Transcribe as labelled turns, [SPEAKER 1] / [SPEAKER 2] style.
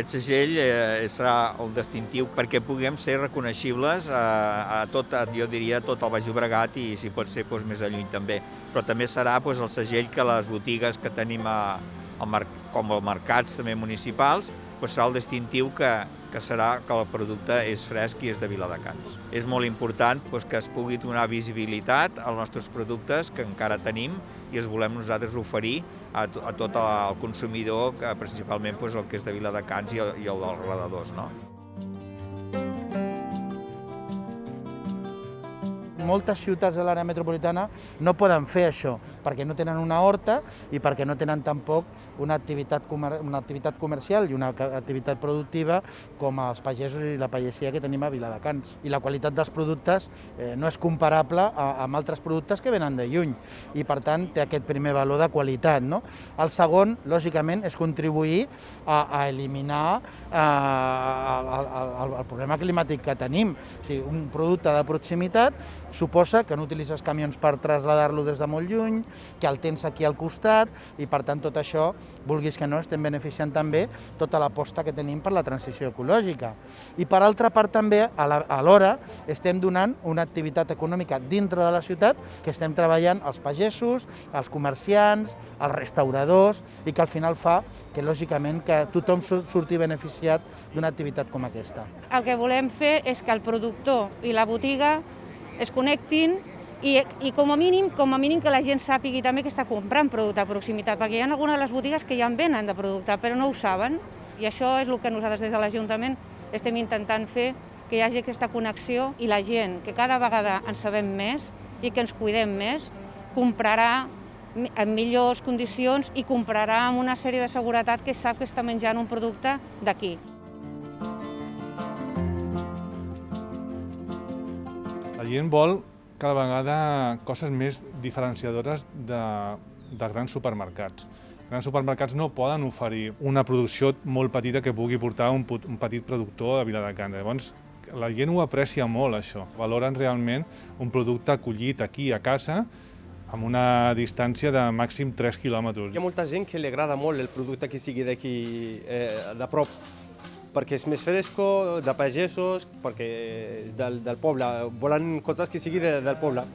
[SPEAKER 1] Aquest segell eh, serà el distintiu perquè puguem ser reconeixibles a, a tot, a, jo diria, a tot el Baix Llobregat i si pot ser doncs, més a lluny també. Però també serà doncs, el segell que les botigues que tenim a, al com els mercats també municipals doncs serà el distintiu que, que serà que el producte és fresc i és de Viladecans. És molt important doncs, que es pugui donar visibilitat als nostres productes que encara tenim i els volem nosaltres oferir a, a tot el consumidor, que principalment doncs, el que és de Viladecans i el, i el dels redadors. No?
[SPEAKER 2] Moltes ciutats de l'àrea metropolitana no poden fer això, perquè no tenen una horta i perquè no tenen tampoc una activitat, comer una activitat comercial i una activitat productiva com els pagesos i la pagesia que tenim a Viladecans. I la qualitat dels productes eh, no és comparable a, amb altres productes que venen de lluny i per tant té aquest primer valor de qualitat. No? El segon, lògicament, és contribuir a, a eliminar eh, el, el, el, problema climàtic que tenim. O sigui, un producte de proximitat suposa que no utilitzes camions per traslladar-lo des de molt lluny, que el tens aquí al costat i per tant tot això, vulguis que no, estem beneficiant també tota l'aposta que tenim per la transició ecològica. I per altra part també, alhora, estem donant una activitat econòmica dintre de la ciutat que estem treballant els pagesos, els comerciants, els restauradors i que al final fa que lògicament que tothom surti beneficiat d'una activitat com aquesta.
[SPEAKER 3] El que volem fer és que el productor i la botiga es connectin i, i com a mínim com a mínim que la gent sàpigui també que està comprant producte de proximitat, perquè hi ha algunes de les botigues que ja en venen de producte, però no ho saben, i això és el que nosaltres des de l'Ajuntament estem intentant fer, que hi hagi aquesta connexió i la gent, que cada vegada en sabem més i que ens cuidem més, comprarà en millors condicions i comprarà amb una sèrie de seguretat que sap que està menjant un producte d'aquí.
[SPEAKER 4] La gent vol cada vegada coses més diferenciadores de, de grans supermercats. Grans supermercats no poden oferir una producció molt petita que pugui portar un, un petit productor de Viladecans. Llavors, la gent ho aprecia molt, això. Valoren realment un producte acollit aquí a casa amb una distància de màxim 3 quilòmetres.
[SPEAKER 5] Hi ha molta gent que li agrada molt el producte que sigui d'aquí eh, de prop perquè és més fresco, de pagesos, perquè del, del poble, volen coses que sigui de, del poble.